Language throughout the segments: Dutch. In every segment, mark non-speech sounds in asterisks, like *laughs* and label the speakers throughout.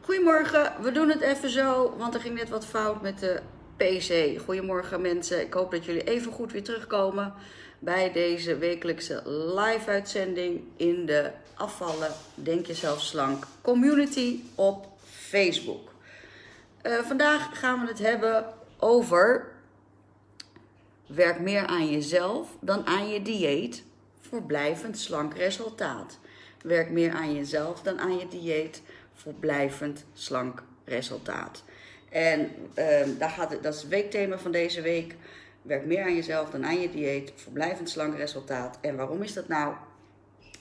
Speaker 1: Goedemorgen, we doen het even zo, want er ging net wat fout met de PC. Goedemorgen mensen, ik hoop dat jullie even goed weer terugkomen bij deze wekelijkse live uitzending in de afvallen Denk Jezelf Slank community op Facebook. Uh, vandaag gaan we het hebben over werk meer aan jezelf dan aan je dieet voor blijvend slank resultaat. Werk meer aan jezelf dan aan je dieet voor blijvend slank resultaat. En uh, daar gaat het, dat is het weekthema van deze week. Werk meer aan jezelf dan aan je dieet voor blijvend slank resultaat. En waarom is dat nou?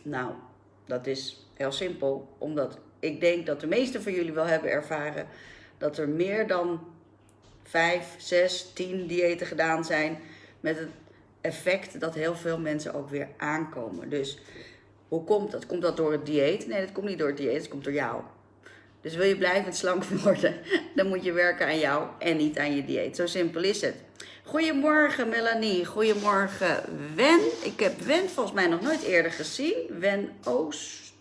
Speaker 1: Nou, dat is heel simpel. Omdat ik denk dat de meesten van jullie wel hebben ervaren dat er meer dan 5, 6, 10 diëten gedaan zijn. Met het effect dat heel veel mensen ook weer aankomen. Dus hoe komt dat? Komt dat door het dieet? Nee, dat komt niet door het dieet, het komt door jou. Dus wil je blijvend slank *laughs* worden, dan moet je werken aan jou en niet aan je dieet. Zo simpel is het. Goedemorgen Melanie, goedemorgen Wen. Ik heb Wen volgens mij nog nooit eerder gezien. Wen Oost,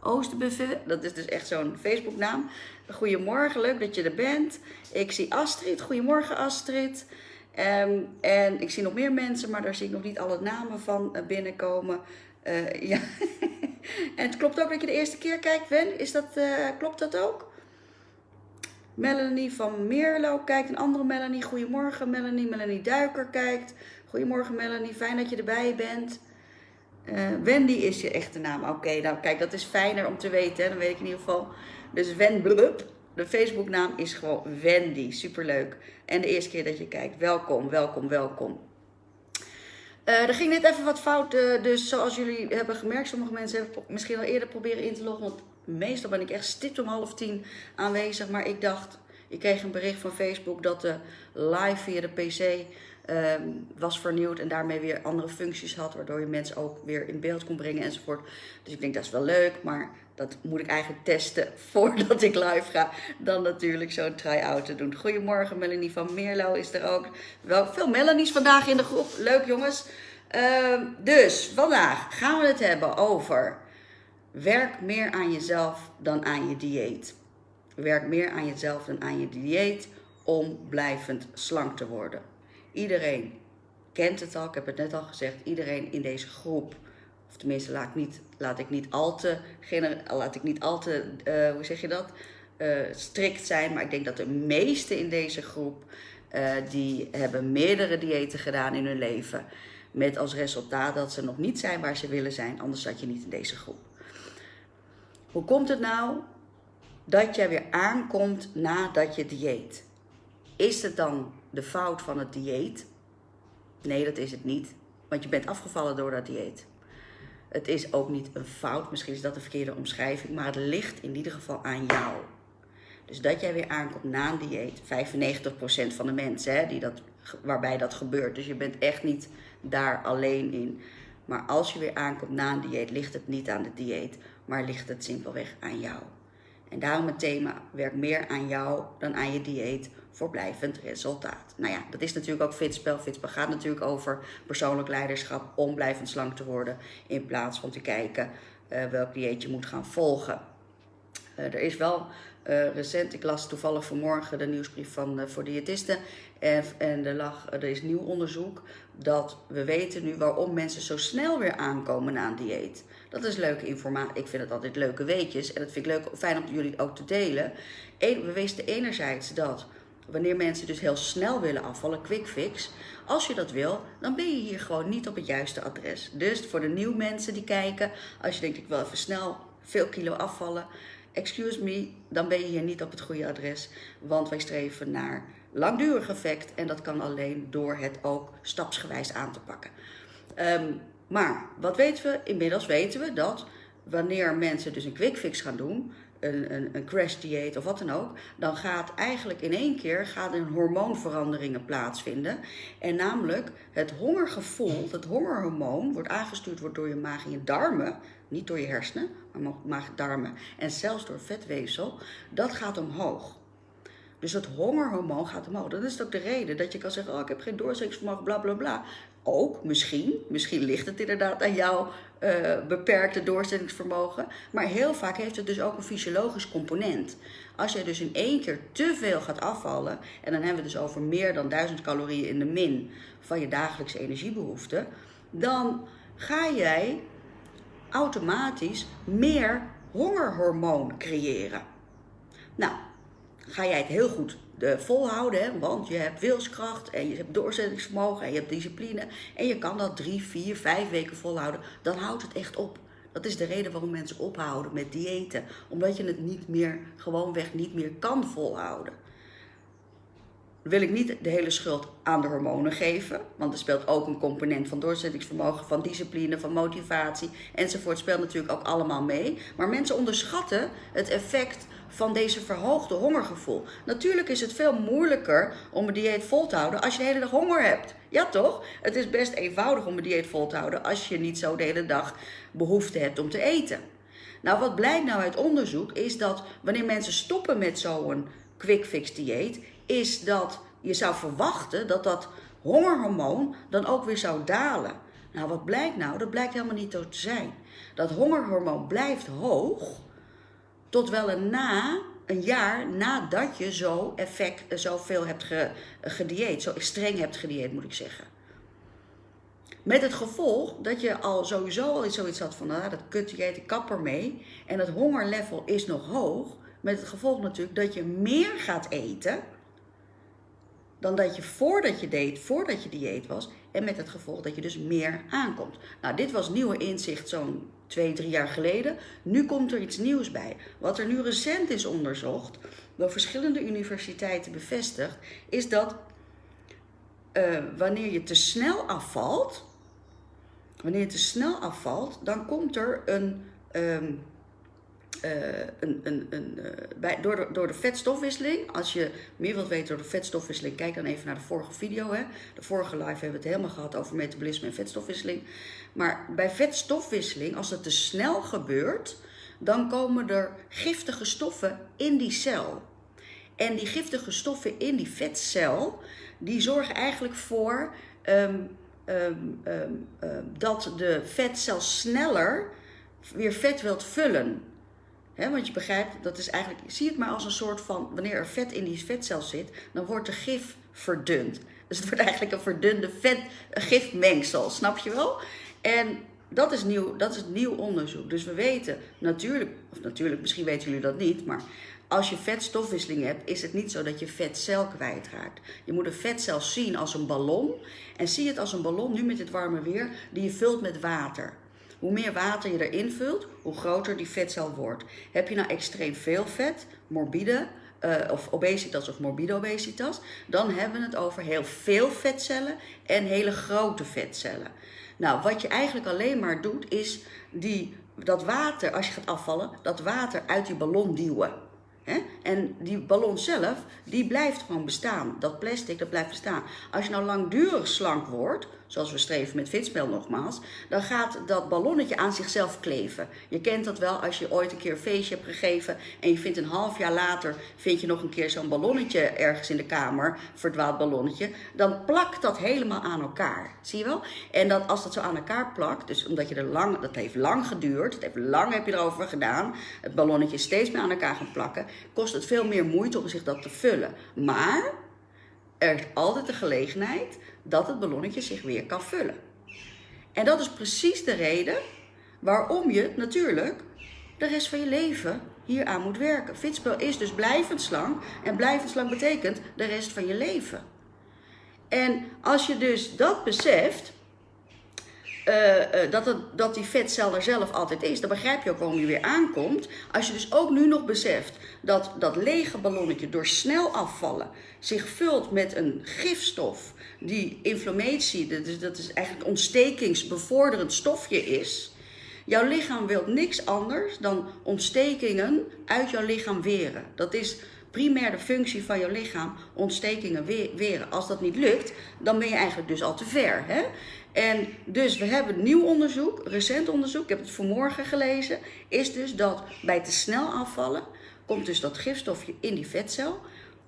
Speaker 1: Oosterbuffet, dat is dus echt zo'n Facebooknaam. Goedemorgen, leuk dat je er bent. Ik zie Astrid, goedemorgen Astrid. Um, en ik zie nog meer mensen, maar daar zie ik nog niet alle namen van eh, binnenkomen. Uh, ja. *laughs* en het klopt ook dat je de eerste keer kijkt, Wen. Is dat, uh, klopt dat ook? Melanie van Meerlo kijkt. Een andere Melanie. Goedemorgen Melanie. Melanie Duiker kijkt. Goedemorgen Melanie. Fijn dat je erbij bent. Uh, Wendy is je echte naam. Oké, nou kijk, dat is fijner om te weten. Hè? Dan weet ik in ieder geval. Dus Wen blub. De Facebooknaam is gewoon Wendy. Superleuk. En de eerste keer dat je kijkt. Welkom, welkom, welkom. Uh, er ging net even wat fout, uh, dus zoals jullie hebben gemerkt, sommige mensen hebben misschien al eerder proberen in te loggen, want meestal ben ik echt stipt om half tien aanwezig, maar ik dacht, ik kreeg een bericht van Facebook dat de live via de PC uh, was vernieuwd en daarmee weer andere functies had, waardoor je mensen ook weer in beeld kon brengen enzovoort. Dus ik denk dat is wel leuk, maar dat moet ik eigenlijk testen *laughs* voordat ik live ga. Dan natuurlijk zo'n try-out te doen. Goedemorgen, Melanie van Meerlo is er ook. Wel veel Melanies vandaag in de groep. Leuk jongens. Uh, dus vandaag gaan we het hebben over werk meer aan jezelf dan aan je dieet. Werk meer aan jezelf dan aan je dieet om blijvend slank te worden. Iedereen kent het al, ik heb het net al gezegd, iedereen in deze groep of tenminste laat ik niet, laat ik niet al te, laat ik niet al te uh, hoe zeg je dat, uh, strikt zijn. Maar ik denk dat de meesten in deze groep, uh, die hebben meerdere diëten gedaan in hun leven. Met als resultaat dat ze nog niet zijn waar ze willen zijn, anders zat je niet in deze groep. Hoe komt het nou dat jij weer aankomt nadat je dieet? Is het dan de fout van het dieet? Nee, dat is het niet. Want je bent afgevallen door dat dieet. Het is ook niet een fout, misschien is dat de verkeerde omschrijving, maar het ligt in ieder geval aan jou. Dus dat jij weer aankomt na een dieet, 95% van de mensen hè, die dat, waarbij dat gebeurt. Dus je bent echt niet daar alleen in. Maar als je weer aankomt na een dieet, ligt het niet aan de dieet, maar ligt het simpelweg aan jou. En daarom het thema, werk meer aan jou dan aan je dieet voor blijvend resultaat. Nou ja, dat is natuurlijk ook Fitspel. Fitspel gaat natuurlijk over persoonlijk leiderschap om blijvend slank te worden. In plaats van te kijken uh, welk dieet je moet gaan volgen. Uh, er is wel uh, recent, ik las toevallig vanmorgen de nieuwsbrief van voor diëtisten. En, en er, lag, er is nieuw onderzoek dat we weten nu waarom mensen zo snel weer aankomen na een dieet. Dat is leuke informatie. Ik vind het altijd leuke weetjes. En dat vind ik leuk, fijn om jullie ook te delen. we wisten enerzijds dat wanneer mensen dus heel snel willen afvallen, quick fix. Als je dat wil, dan ben je hier gewoon niet op het juiste adres. Dus voor de nieuwe mensen die kijken, als je denkt ik wil even snel veel kilo afvallen, excuse me, dan ben je hier niet op het goede adres. Want wij streven naar langdurig effect en dat kan alleen door het ook stapsgewijs aan te pakken. Um, maar wat weten we? Inmiddels weten we dat wanneer mensen dus een quick fix gaan doen, een, een, een crash dieet of wat dan ook, dan gaat eigenlijk in één keer gaat een hormoonveranderingen plaatsvinden. En namelijk het hongergevoel, het hongerhormoon, wordt aangestuurd wordt door je maag en je darmen, niet door je hersenen, maar maag, darmen en zelfs door vetweefsel, dat gaat omhoog. Dus het hongerhormoon gaat omhoog. Dat is ook de reden dat je kan zeggen, oh ik heb geen doorzettingsvermogen, bla bla bla. Ook, misschien. Misschien ligt het inderdaad aan jouw uh, beperkte doorzettingsvermogen. Maar heel vaak heeft het dus ook een fysiologisch component. Als je dus in één keer te veel gaat afvallen, en dan hebben we het dus over meer dan 1000 calorieën in de min van je dagelijkse energiebehoeften, dan ga jij automatisch meer hongerhormoon creëren. Nou, ga jij het heel goed volhouden, hè? want je hebt wilskracht en je hebt doorzettingsvermogen en je hebt discipline en je kan dat drie, vier, vijf weken volhouden, dan houdt het echt op. Dat is de reden waarom mensen ophouden met diëten, omdat je het niet meer, gewoonweg niet meer kan volhouden. wil ik niet de hele schuld aan de hormonen geven, want er speelt ook een component van doorzettingsvermogen, van discipline, van motivatie enzovoort. speelt natuurlijk ook allemaal mee. Maar mensen onderschatten het effect van deze verhoogde hongergevoel. Natuurlijk is het veel moeilijker om een dieet vol te houden als je de hele dag honger hebt. Ja toch? Het is best eenvoudig om een dieet vol te houden als je niet zo de hele dag behoefte hebt om te eten. Nou, wat blijkt nou uit onderzoek is dat wanneer mensen stoppen met zo'n quick fix dieet, is dat je zou verwachten dat dat hongerhormoon dan ook weer zou dalen. Nou, wat blijkt nou? Dat blijkt helemaal niet zo te zijn. Dat hongerhormoon blijft hoog tot wel een na een jaar nadat je zo effect, zoveel hebt ge, gedieet, zo streng hebt gedieet moet ik zeggen. Met het gevolg dat je al sowieso al zoiets had van, nou, dat kut dieet, ik kap mee. En het hongerlevel is nog hoog. Met het gevolg natuurlijk dat je meer gaat eten dan dat je voordat je deed, voordat je dieet was. En met het gevolg dat je dus meer aankomt. Nou, dit was nieuwe inzicht zo'n twee, drie jaar geleden. Nu komt er iets nieuws bij. Wat er nu recent is onderzocht, door verschillende universiteiten bevestigd, is dat uh, wanneer je te snel afvalt, wanneer je te snel afvalt, dan komt er een um, uh, een, een, een, uh, bij, door, de, door de vetstofwisseling, als je meer wilt weten door de vetstofwisseling, kijk dan even naar de vorige video. Hè. De vorige live hebben we het helemaal gehad over metabolisme en vetstofwisseling. Maar bij vetstofwisseling, als het te snel gebeurt, dan komen er giftige stoffen in die cel. En die giftige stoffen in die vetcel, die zorgen eigenlijk voor um, um, um, dat de vetcel sneller weer vet wilt vullen want je begrijpt, dat is eigenlijk, zie het maar als een soort van, wanneer er vet in die vetcel zit, dan wordt de gif verdund. Dus het wordt eigenlijk een verdunde vet, snap je wel? En dat is, nieuw, dat is nieuw onderzoek. Dus we weten natuurlijk, of natuurlijk, misschien weten jullie dat niet, maar als je vetstofwisseling hebt, is het niet zo dat je vetcel kwijtraakt. Je moet een vetcel zien als een ballon. En zie het als een ballon, nu met dit warme weer, die je vult met water. Hoe meer water je erin vult, hoe groter die vetcel wordt. Heb je nou extreem veel vet, morbide, uh, of obesitas of morbide obesitas, dan hebben we het over heel veel vetcellen en hele grote vetcellen. Nou, wat je eigenlijk alleen maar doet, is die, dat water, als je gaat afvallen, dat water uit die ballon duwen. En die ballon zelf, die blijft gewoon bestaan. Dat plastic, dat blijft bestaan. Als je nou langdurig slank wordt, zoals we streven met fitspel nogmaals, dan gaat dat ballonnetje aan zichzelf kleven. Je kent dat wel als je ooit een keer een feestje hebt gegeven en je vindt een half jaar later, vind je nog een keer zo'n ballonnetje ergens in de kamer, verdwaald ballonnetje, dan plakt dat helemaal aan elkaar. Zie je wel? En dat, als dat zo aan elkaar plakt, dus omdat je er lang, dat heeft lang geduurd, het heeft lang heb je erover gedaan, het ballonnetje steeds meer aan elkaar gaan plakken, kost het veel meer moeite om zich dat te vullen. Maar er is altijd de gelegenheid dat het ballonnetje zich weer kan vullen. En dat is precies de reden waarom je natuurlijk de rest van je leven hier aan moet werken. Fitspel is dus blijvend slank en blijvend slank betekent de rest van je leven. En als je dus dat beseft, uh, dat, het, dat die vetcel er zelf altijd is, dan begrijp je ook waarom je weer aankomt. Als je dus ook nu nog beseft dat dat lege ballonnetje door snel afvallen zich vult met een gifstof die inflammatie, dat is, dat is eigenlijk ontstekingsbevorderend stofje is. Jouw lichaam wil niks anders dan ontstekingen uit jouw lichaam weren. Dat is primair de functie van jouw lichaam, ontstekingen weren. Als dat niet lukt, dan ben je eigenlijk dus al te ver. Hè? En dus we hebben nieuw onderzoek, recent onderzoek, ik heb het vanmorgen gelezen, is dus dat bij te snel afvallen komt dus dat gifstofje in die vetcel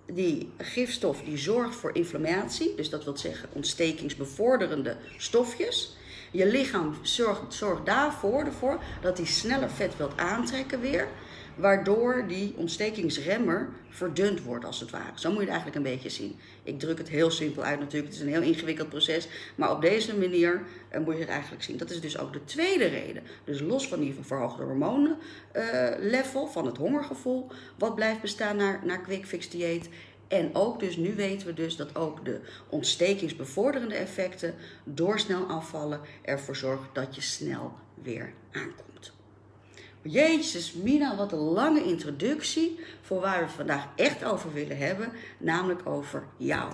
Speaker 1: die gifstof die zorgt voor inflammatie, dus dat wil zeggen ontstekingsbevorderende stofjes. Je lichaam zorgt, zorgt daarvoor ervoor dat hij sneller vet wilt aantrekken weer waardoor die ontstekingsremmer verdund wordt als het ware. Zo moet je het eigenlijk een beetje zien. Ik druk het heel simpel uit natuurlijk, het is een heel ingewikkeld proces, maar op deze manier uh, moet je het eigenlijk zien. Dat is dus ook de tweede reden. Dus los van die verhoogde hormonen uh, level, van het hongergevoel, wat blijft bestaan naar, naar quick fix dieet. En ook dus nu weten we dus dat ook de ontstekingsbevorderende effecten door snel afvallen ervoor zorgen dat je snel weer aankomt. Jezus, Mina, wat een lange introductie voor waar we vandaag echt over willen hebben, namelijk over jou.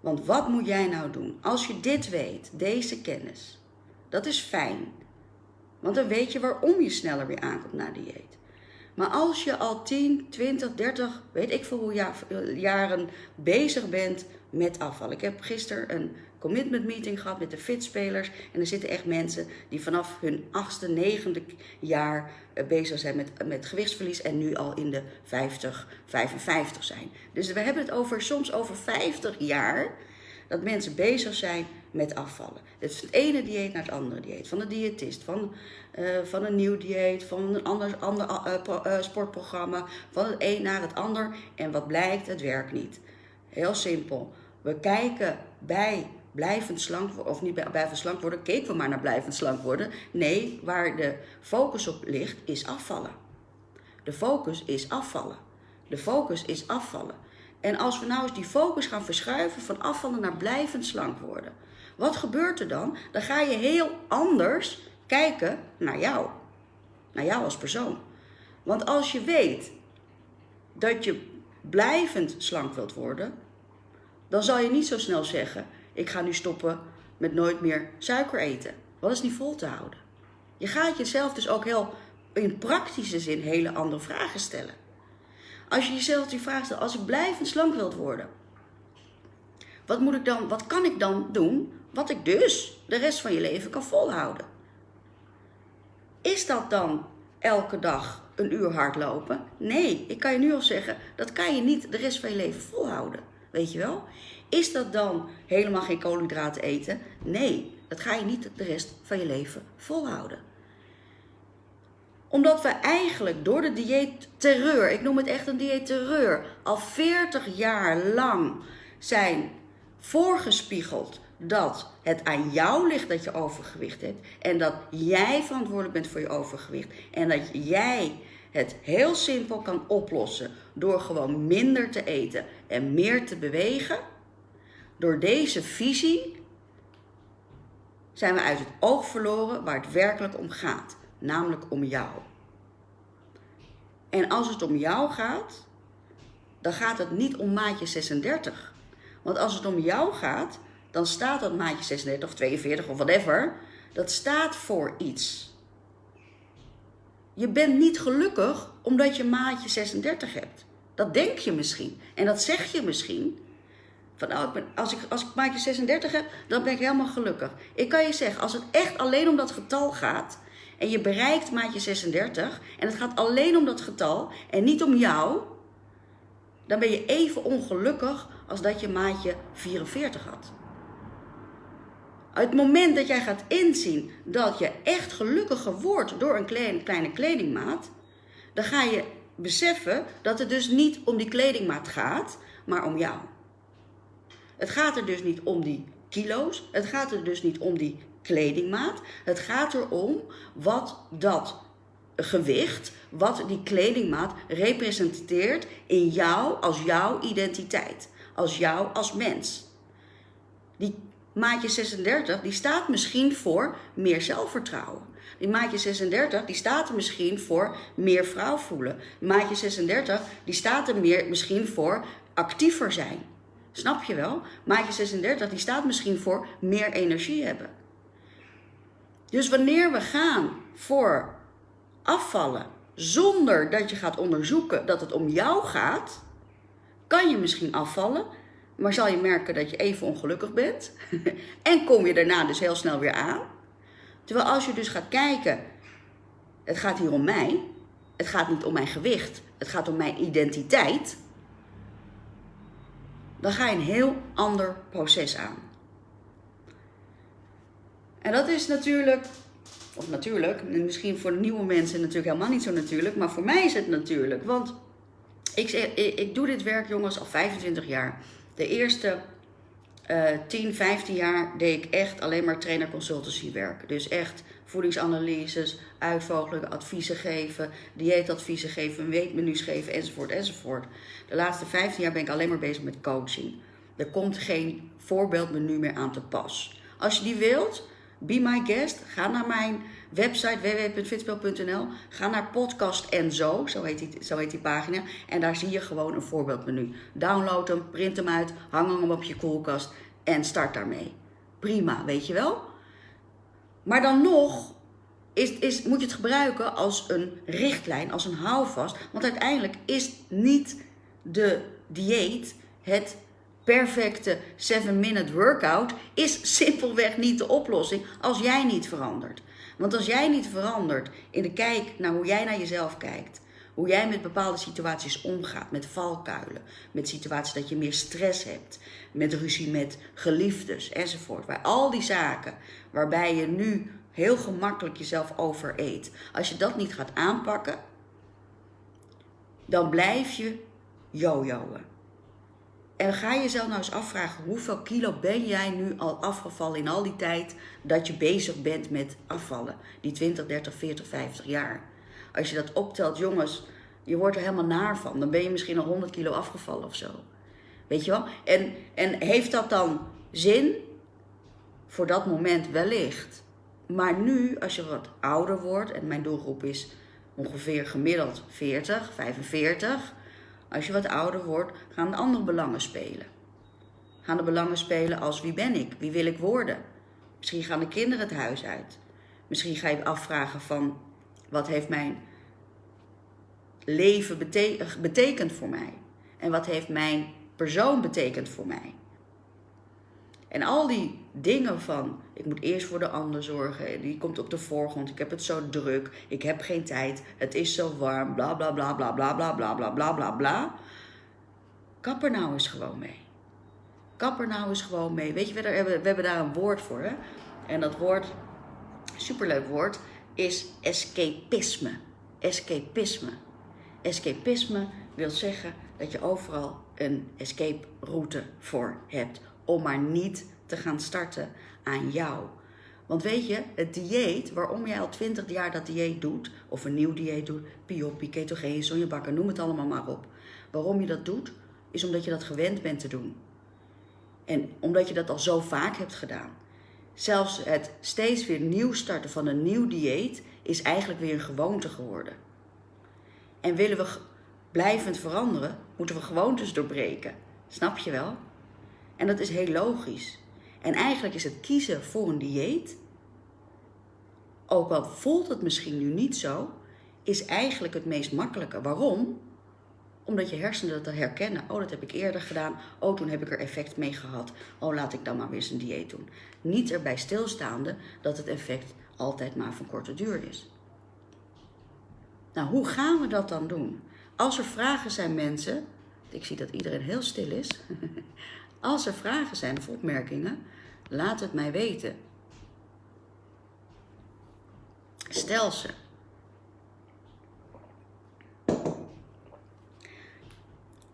Speaker 1: Want wat moet jij nou doen? Als je dit weet, deze kennis, dat is fijn. Want dan weet je waarom je sneller weer aankomt naar dieet. Maar als je al 10, 20, 30, weet ik veel hoe jaren bezig bent met afval. Ik heb gisteren een commitment meeting gehad met de fitspelers. En er zitten echt mensen die vanaf hun achtste, negende jaar eh, bezig zijn met, met gewichtsverlies. En nu al in de 50, 55 zijn. Dus we hebben het over, soms over 50 jaar dat mensen bezig zijn met afvallen. Het is het ene dieet naar het andere dieet. Van een diëtist, van, uh, van een nieuw dieet, van een ander, ander uh, sportprogramma. Van het een naar het ander. En wat blijkt, het werkt niet. Heel simpel. We kijken bij blijvend slank worden, of niet blijvend slank worden, keken we maar naar blijvend slank worden. Nee, waar de focus op ligt, is afvallen. De focus is afvallen. De focus is afvallen. En als we nou eens die focus gaan verschuiven van afvallen naar blijvend slank worden. Wat gebeurt er dan? Dan ga je heel anders kijken naar jou. Naar jou als persoon. Want als je weet dat je blijvend slank wilt worden, dan zal je niet zo snel zeggen: Ik ga nu stoppen met nooit meer suiker eten. Wat is niet vol te houden? Je gaat jezelf dus ook heel in praktische zin hele andere vragen stellen. Als je jezelf die vraag stelt: Als ik blijvend slank wilt worden, wat, moet ik dan, wat kan ik dan doen wat ik dus de rest van je leven kan volhouden? Is dat dan elke dag een uur hardlopen? Nee, ik kan je nu al zeggen, dat kan je niet de rest van je leven volhouden. Weet je wel? Is dat dan helemaal geen koolhydraten eten? Nee, dat ga je niet de rest van je leven volhouden. Omdat we eigenlijk door de dieetterreur, ik noem het echt een dieetterreur, al 40 jaar lang zijn voorgespiegeld dat het aan jou ligt dat je overgewicht hebt en dat jij verantwoordelijk bent voor je overgewicht en dat jij het heel simpel kan oplossen door gewoon minder te eten en meer te bewegen. Door deze visie zijn we uit het oog verloren waar het werkelijk om gaat, namelijk om jou. En als het om jou gaat, dan gaat het niet om maatje 36. Want als het om jou gaat, dan staat dat maatje 36 of 42 of whatever, dat staat voor iets. Je bent niet gelukkig omdat je maatje 36 hebt. Dat denk je misschien. En dat zeg je misschien. Van, nou, als, ik, als ik maatje 36 heb, dan ben ik helemaal gelukkig. Ik kan je zeggen, als het echt alleen om dat getal gaat... en je bereikt maatje 36... en het gaat alleen om dat getal en niet om jou... dan ben je even ongelukkig als dat je maatje 44 had. Het moment dat jij gaat inzien dat je echt gelukkiger wordt door een kleine, kledingmaat, dan ga je beseffen dat het dus niet om die kledingmaat gaat, maar om jou. Het gaat er dus niet om die kilo's, het gaat er dus niet om die kledingmaat. Het gaat erom wat dat gewicht, wat die kledingmaat representeert in jou als jouw identiteit, als jou als mens. Die maatje 36, die staat misschien voor meer zelfvertrouwen. Die maatje 36, die staat er misschien voor meer vrouw voelen. Maatje 36, die staat er meer, misschien voor actiever zijn. Snap je wel? Maatje 36, die staat misschien voor meer energie hebben. Dus wanneer we gaan voor afvallen zonder dat je gaat onderzoeken dat het om jou gaat, kan je misschien afvallen maar zal je merken dat je even ongelukkig bent. *laughs* en kom je daarna dus heel snel weer aan. Terwijl als je dus gaat kijken, het gaat hier om mij. Het gaat niet om mijn gewicht. Het gaat om mijn identiteit. dan ga je een heel ander proces aan. En dat is natuurlijk, of natuurlijk, misschien voor nieuwe mensen natuurlijk helemaal niet zo natuurlijk, maar voor mij is het natuurlijk. Want ik, ik, doe dit werk, jongens, al 25 jaar. De eerste uh, 10, 15 jaar deed ik echt alleen maar trainer consultancy werk. Dus echt voedingsanalyses, uitvogelen, adviezen geven, dieetadviezen geven, weekmenu's geven, enzovoort, enzovoort. De laatste 15 jaar ben ik alleen maar bezig met coaching. Er komt geen voorbeeldmenu meer aan te pas. Als je die wilt, be my guest. Ga naar mijn website www.fitspel.nl. Ga naar podcast en zo, zo heet, die, zo heet die pagina. En daar zie je gewoon een voorbeeldmenu. Download hem, print hem uit, hang hem op je koelkast en start daarmee. Prima, weet je wel? Maar dan nog is, is, moet je het gebruiken als een richtlijn, als een houvast. Want uiteindelijk is niet de dieet het perfecte 7-minute workout is simpelweg niet de oplossing als jij niet verandert. Want als jij niet verandert in de kijk naar hoe jij naar jezelf kijkt, hoe jij met bepaalde situaties omgaat, met valkuilen, met situaties dat je meer stress hebt, met ruzie met geliefdes enzovoort. Waar al die zaken waarbij je nu heel gemakkelijk jezelf overeet. Als je dat niet gaat aanpakken, dan blijf je jojoen. En ga jezelf nou eens afvragen, hoeveel kilo ben jij nu al afgevallen in al die tijd dat je bezig bent met afvallen? Die 20, 30, 40, 50 jaar. Als je dat optelt, jongens, je wordt er helemaal naar van. Dan ben je misschien al 100 kilo afgevallen of zo. Weet je wel? En, en heeft dat dan zin? Voor dat moment wellicht. Maar nu, als je wat ouder wordt, en mijn doelgroep is ongeveer gemiddeld 40, 45 als je wat ouder wordt, gaan de andere belangen spelen. Gaan de belangen spelen als wie ben ik? Wie wil ik worden? Misschien gaan de kinderen het huis uit. Misschien ga je afvragen van wat heeft mijn leven betekend voor mij? En wat heeft mijn persoon betekend voor mij? En al die dingen van, ik moet eerst voor de ander zorgen, die komt op de voorgrond, ik heb het zo druk, ik heb geen tijd, het is zo warm, bla bla bla bla bla bla bla bla bla bla bla. Kap er nou eens gewoon mee. Kap er nou eens gewoon mee. Weet je, we hebben, we hebben daar een woord voor. Hè? En dat woord, superleuk woord, is escapisme. Escapisme. Escapisme wil zeggen dat je overal een escape route voor hebt om maar niet te gaan starten aan jou. Want weet je, het dieet, waarom jij al 20 jaar dat dieet doet, of een nieuw dieet doet, Piopi, ketogeen, sonjebakken, noem het allemaal maar op. Waarom je dat doet, is omdat je dat gewend bent te doen. En omdat je dat al zo vaak hebt gedaan. Zelfs het steeds weer nieuw starten van een nieuw dieet is eigenlijk weer een gewoonte geworden. En willen we blijvend veranderen, moeten we gewoontes doorbreken. Snap je wel? En dat is heel logisch. En eigenlijk is het kiezen voor een dieet, ook al voelt het misschien nu niet zo, is eigenlijk het meest makkelijke. Waarom? Omdat je hersenen dat herkennen. Oh, dat heb ik eerder gedaan. Oh, toen heb ik er effect mee gehad. Oh, laat ik dan maar weer eens een dieet doen. Niet erbij stilstaande dat het effect altijd maar van korte duur is. Nou, hoe gaan we dat dan doen? Als er vragen zijn, mensen. Ik zie dat iedereen heel stil is. *laughs* Als er vragen zijn of opmerkingen, laat het mij weten. Stel ze.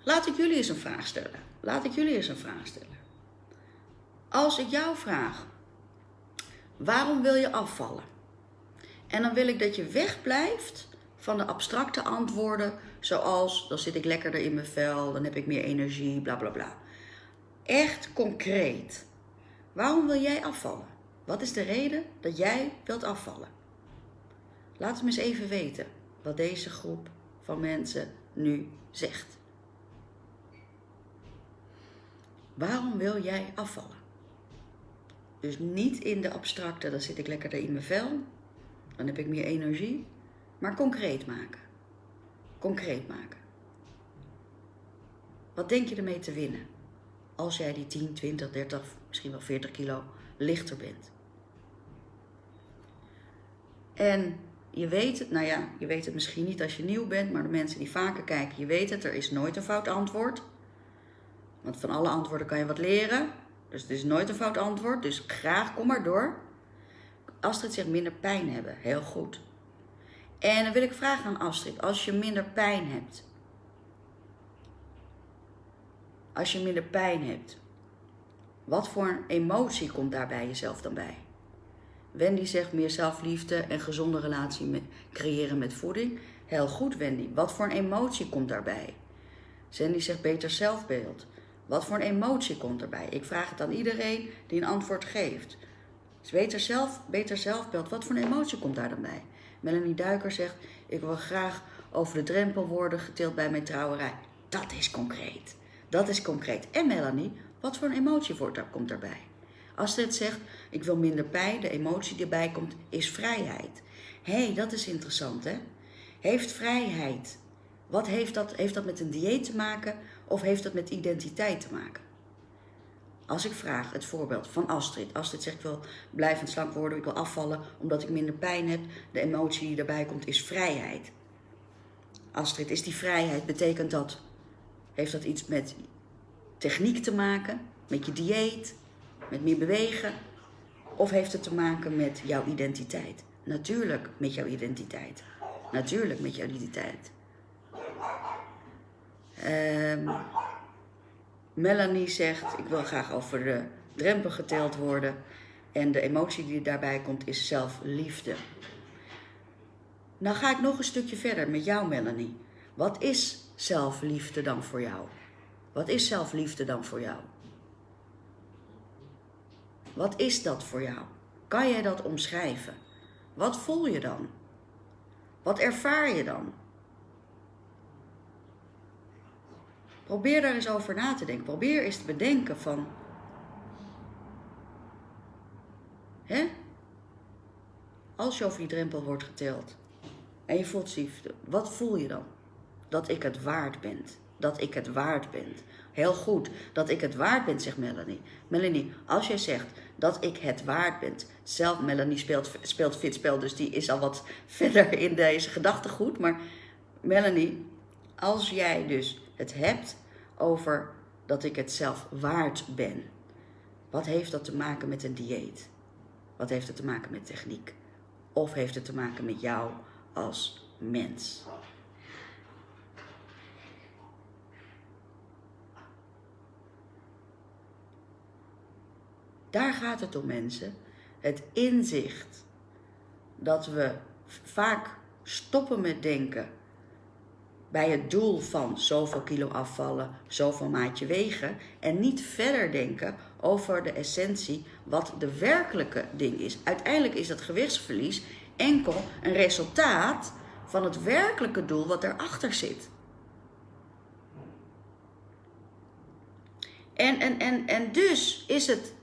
Speaker 1: Laat ik jullie eens een vraag stellen. Laat ik jullie eens een vraag stellen. Als ik jou vraag, waarom wil je afvallen? En dan wil ik dat je wegblijft van de abstracte antwoorden, zoals dan zit ik lekkerder in mijn vel, dan heb ik meer energie, bla bla bla echt concreet. Waarom wil jij afvallen? Wat is de reden dat jij wilt afvallen? Laat me eens even weten wat deze groep van mensen nu zegt. Waarom wil jij afvallen? Dus niet in de abstracte, dan zit ik lekkerder in mijn vel, dan heb ik meer energie, maar concreet maken. Concreet maken. Wat denk je ermee te winnen? Als jij die 10, 20, 30, misschien wel 40 kilo lichter bent. En je weet het, nou ja, je weet het misschien niet als je nieuw bent, maar de mensen die vaker kijken, je weet het, er is nooit een fout antwoord. Want van alle antwoorden kan je wat leren. Dus het is nooit een fout antwoord. Dus graag, kom maar door. Astrid zegt minder pijn hebben. Heel goed. En dan wil ik vragen aan Astrid. Als je minder pijn hebt. Als je minder pijn hebt. Wat voor een emotie komt daar bij jezelf dan bij? Wendy zegt meer zelfliefde en gezonde relatie creëren met voeding. Heel goed, Wendy. Wat voor een emotie komt daarbij? Sandy zegt beter zelfbeeld. Wat voor een emotie komt erbij? Ik vraag het aan iedereen die een antwoord geeft. Dus beter, zelf, beter zelfbeeld. Wat voor een emotie komt daar dan bij? Melanie Duiker zegt: Ik wil graag over de drempel worden geteeld bij mijn trouwerij. Dat is concreet. Dat is concreet. En Melanie, wat voor een emotie komt daarbij? Dit zegt: Ik wil minder pijn, de emotie die erbij komt, is vrijheid. Hé, hey, dat is interessant hè? Heeft vrijheid wat heeft dat? Heeft dat met een dieet te maken of heeft dat met identiteit te maken? Als ik vraag, het voorbeeld van Astrid. Astrid zegt, ik wil blijvend slank worden, ik wil afvallen omdat ik minder pijn heb. De emotie die erbij komt is vrijheid. Astrid, is die vrijheid, betekent dat, heeft dat iets met techniek te maken, met je dieet, met meer bewegen? Of heeft het te maken met jouw identiteit? Natuurlijk met jouw identiteit. Natuurlijk met jouw identiteit. Um, Melanie zegt, ik wil graag over de drempel geteld worden. En de emotie die daarbij komt is zelfliefde. Nou ga ik nog een stukje verder met jou, Melanie. Wat is zelfliefde dan voor jou? Wat is zelfliefde dan voor jou? Wat is dat voor jou? Kan jij dat omschrijven? Wat voel je dan? Wat ervaar je dan? Probeer daar eens over na te denken. Probeer eens te bedenken van. Hè? Als je over die drempel wordt geteld en je voelt ziefde, wat voel je dan? Dat ik het waard ben. Dat ik het waard ben. Heel goed, dat ik het waard ben, zegt Melanie. Melanie, als jij zegt dat ik het waard ben. Zelf, Melanie speelt, speelt fitspel, dus die is al wat *laughs* verder in deze gedachtegoed. Maar Melanie, als jij dus het hebt over dat ik het zelf waard ben. Wat heeft dat te maken met een dieet? Wat heeft het te maken met techniek? Of heeft het te maken met jou als mens? Daar gaat het om mensen. Het inzicht dat we vaak stoppen met denken bij het doel van zoveel kilo afvallen, zoveel maatje wegen en niet verder denken over de essentie wat de werkelijke ding is. Uiteindelijk is dat gewichtsverlies enkel een resultaat van het werkelijke doel wat erachter zit. En, en, en, en dus is het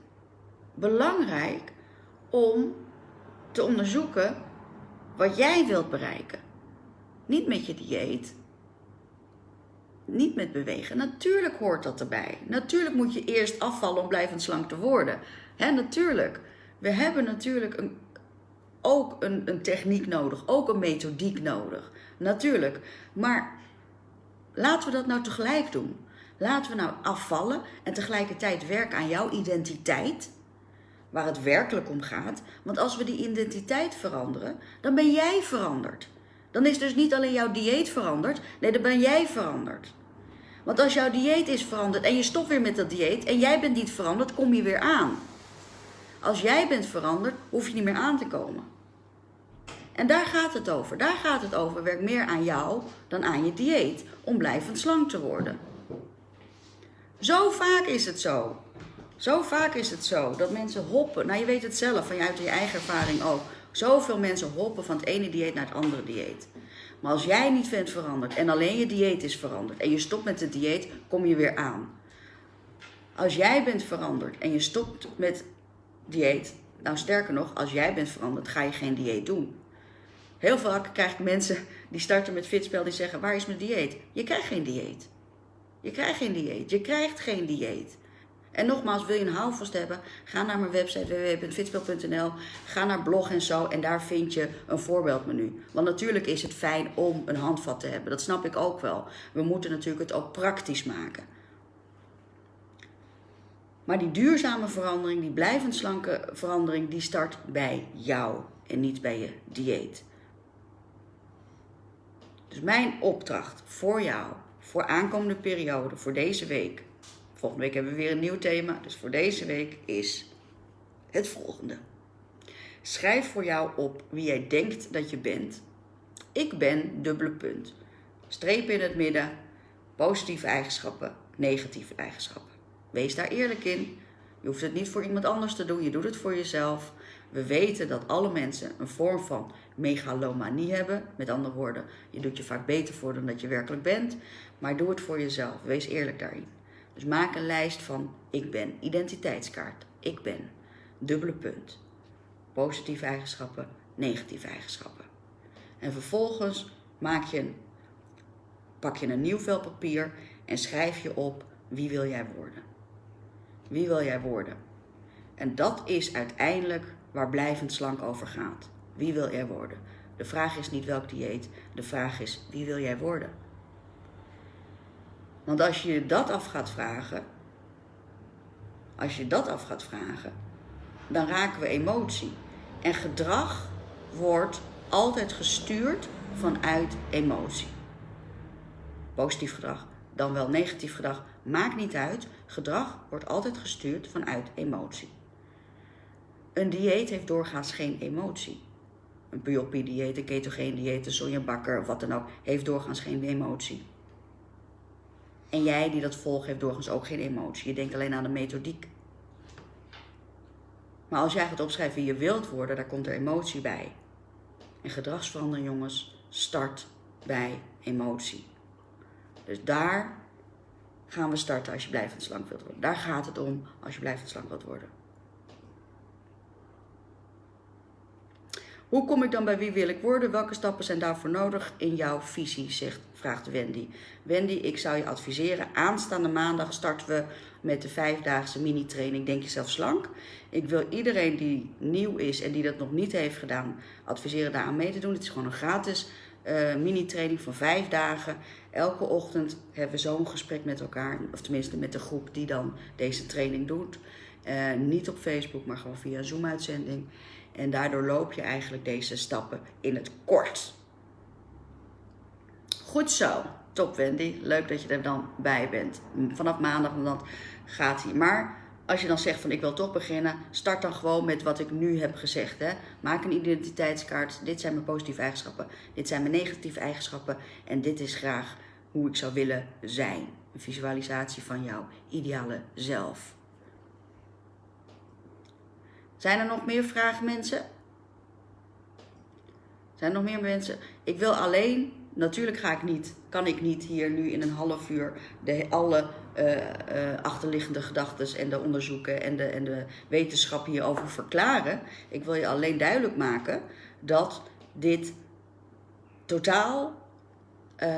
Speaker 1: belangrijk om te onderzoeken wat jij wilt bereiken. Niet met je dieet, niet met bewegen. Natuurlijk hoort dat erbij. Natuurlijk moet je eerst afvallen om blijvend slank te worden. Hè, natuurlijk. We hebben natuurlijk een, ook een, een techniek nodig, ook een methodiek nodig. Natuurlijk. Maar laten we dat nou tegelijk doen. Laten we nou afvallen en tegelijkertijd werken aan jouw identiteit. Waar het werkelijk om gaat. Want als we die identiteit veranderen, dan ben jij veranderd. Dan is dus niet alleen jouw dieet veranderd, nee, dan ben jij veranderd. Want als jouw dieet is veranderd en je stopt weer met dat dieet en jij bent niet veranderd, kom je weer aan. Als jij bent veranderd, hoef je niet meer aan te komen. En daar gaat het over. Daar gaat het over. Werk meer aan jou dan aan je dieet om blijvend slank te worden. Zo vaak is het zo. Zo vaak is het zo dat mensen hoppen. Nou, je weet het zelf, vanuit je eigen ervaring ook. Zoveel mensen hoppen van het ene dieet naar het andere dieet. Maar als jij niet bent veranderd en alleen je dieet is veranderd en je stopt met het dieet, kom je weer aan. Als jij bent veranderd en je stopt met dieet, nou sterker nog, als jij bent veranderd, ga je geen dieet doen. Heel vaak krijg ik mensen die starten met fitspel die zeggen: Waar is mijn dieet? Je krijgt geen dieet. Je krijgt geen dieet. Je krijgt geen dieet. En nogmaals, wil je een houvast hebben, ga naar mijn website www.fitspel.nl. Ga naar blog en zo en daar vind je een voorbeeldmenu. Want natuurlijk is het fijn om een handvat te hebben. Dat snap ik ook wel. We moeten natuurlijk het ook praktisch maken. Maar die duurzame verandering, die blijvend slanke verandering, die start bij jou en niet bij je dieet. Dus mijn opdracht voor jou, voor aankomende periode, voor deze week. Volgende week hebben we weer een nieuw thema, dus voor deze week is het volgende. Schrijf voor jou op wie jij denkt dat je bent. Ik ben dubbele punt. Streep in het midden, positieve eigenschappen, negatieve eigenschappen. Wees daar eerlijk in. Je hoeft het niet voor iemand anders te doen, je doet het voor jezelf. We weten dat alle mensen een vorm van megalomanie hebben. Met andere woorden, je doet je vaak beter voor dan dat je werkelijk bent. Maar doe het voor jezelf. Wees eerlijk daarin. Dus maak een lijst van ik ben, identiteitskaart, ik ben, dubbele punt. Positieve eigenschappen, negatieve eigenschappen. En vervolgens maak je pak je een nieuw vel papier en schrijf je op wie wil jij worden. Wie wil jij worden? En dat is uiteindelijk waar blijvend slank over gaat. Wie wil jij worden? De vraag is niet welk dieet, de vraag is wie wil jij worden? Want als je dat af gaat vragen, als je dat af gaat vragen, dan raken we emotie. En gedrag wordt altijd gestuurd vanuit emotie. Positief gedrag, dan wel negatief gedrag, maakt niet uit. Gedrag wordt altijd gestuurd vanuit emotie. Een dieet heeft doorgaans geen emotie. Een Piopi-dieet, een ketogeen dieet, een sojabakker wat dan ook, heeft doorgaans geen emotie. En jij die dat volgt, heeft doorgaans ook geen emotie. Je denkt alleen aan de methodiek. Maar als jij gaat opschrijven wie je wilt worden, daar komt er emotie bij. En gedragsverandering, jongens, start bij emotie. Dus daar gaan we starten als je blijvend slank wilt worden. Daar gaat het om als je blijvend slank wilt worden. Hoe kom ik dan bij wie wil ik worden? Welke stappen zijn daarvoor nodig in jouw visie, vraagt Wendy. Wendy, ik zou je adviseren, aanstaande maandag starten we met de vijfdaagse mini-training Denk Jezelf Slank. Ik wil iedereen die nieuw is en die dat nog niet heeft gedaan, adviseren daar aan mee te doen. Het is gewoon een gratis uh, mini-training van vijf dagen. Elke ochtend hebben we zo'n gesprek met elkaar, of tenminste met de groep die dan deze training doet. Uh, niet op Facebook, maar gewoon via Zoom-uitzending. En daardoor loop je eigenlijk deze stappen in het kort. Goed zo. Top Wendy. Leuk dat je er dan bij bent. Vanaf maandag dan gaat hij. Maar als je dan zegt van ik wil toch beginnen, start dan gewoon met wat ik nu heb gezegd. Hè. Maak een identiteitskaart. Dit zijn mijn positieve eigenschappen. Dit zijn mijn negatieve eigenschappen. En dit is graag hoe ik zou willen zijn. Een visualisatie van jouw ideale zelf. Zijn er nog meer vragen, mensen? Zijn er nog meer mensen? Ik wil alleen, natuurlijk ga ik niet, kan ik niet hier nu in een half uur de, alle uh, uh, achterliggende gedachten en de onderzoeken en de, en de wetenschap hierover verklaren. Ik wil je alleen duidelijk maken dat dit totaal uh,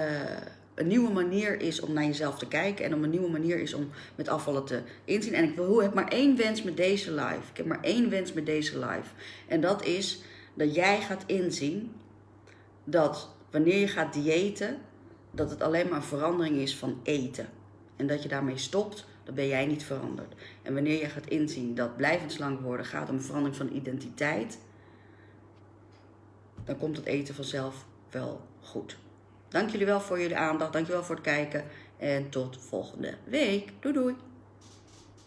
Speaker 1: een nieuwe manier is om naar jezelf te kijken en om een nieuwe manier is om met afvallen te inzien. En ik wil, heb maar één wens met deze live. Ik heb maar één wens met deze live. En dat is dat jij gaat inzien dat wanneer je gaat diëten, dat het alleen maar een verandering is van eten. En dat je daarmee stopt, dan ben jij niet veranderd. En wanneer je gaat inzien dat blijvend slank worden gaat om verandering van identiteit, dan komt het eten vanzelf wel goed. Dank jullie wel voor jullie aandacht. Dank jullie wel voor het kijken. En tot volgende week. Doei doei.